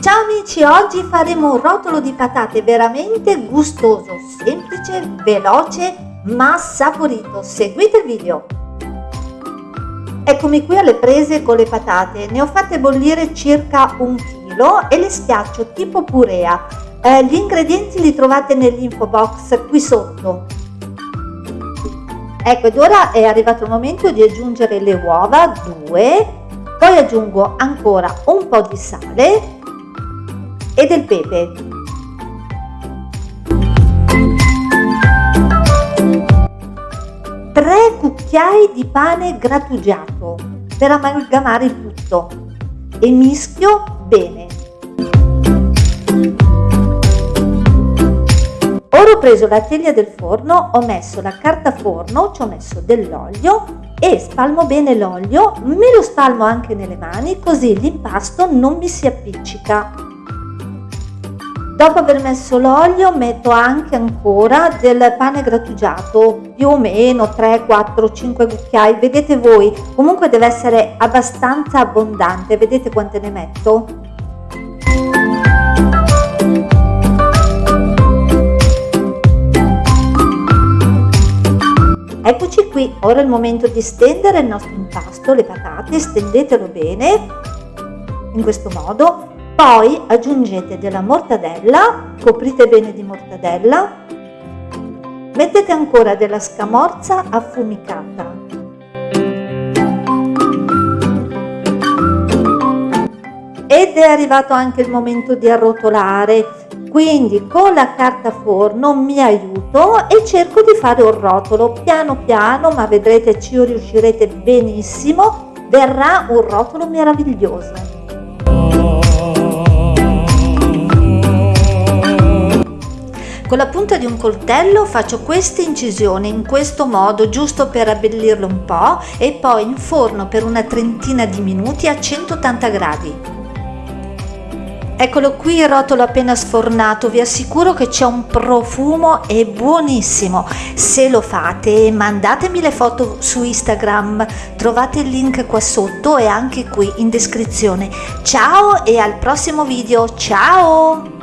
Ciao amici, oggi faremo un rotolo di patate veramente gustoso, semplice, veloce ma saporito. Seguite il video! Eccomi qui alle prese con le patate, ne ho fatte bollire circa un chilo e le schiaccio tipo purea. Eh, gli ingredienti li trovate nell'info box qui sotto. Ecco ed ora è arrivato il momento di aggiungere le uova, due, poi aggiungo ancora un po' di sale e del pepe. Tre cucchiai di pane grattugiato per amalgamare il tutto e mischio bene. Ora ho preso la teglia del forno, ho messo la carta forno, ci ho messo dell'olio e spalmo bene l'olio, me lo spalmo anche nelle mani così l'impasto non mi si appiccica. Dopo aver messo l'olio metto anche ancora del pane grattugiato, più o meno 3, 4, 5 cucchiai, vedete voi, comunque deve essere abbastanza abbondante, vedete quante ne metto? Qui, ora è il momento di stendere il nostro impasto, le patate, stendetelo bene, in questo modo, poi aggiungete della mortadella, coprite bene di mortadella, mettete ancora della scamorza affumicata. Ed è arrivato anche il momento di arrotolare, quindi con la carta forno mi aiuto e cerco di fare un rotolo piano piano, ma vedrete ci riuscirete benissimo, verrà un rotolo meraviglioso. Con la punta di un coltello faccio queste incisioni in questo modo giusto per abbellirlo un po' e poi in forno per una trentina di minuti a 180 gradi. Eccolo qui il rotolo appena sfornato, vi assicuro che c'è un profumo e buonissimo. Se lo fate mandatemi le foto su Instagram, trovate il link qua sotto e anche qui in descrizione. Ciao e al prossimo video, ciao!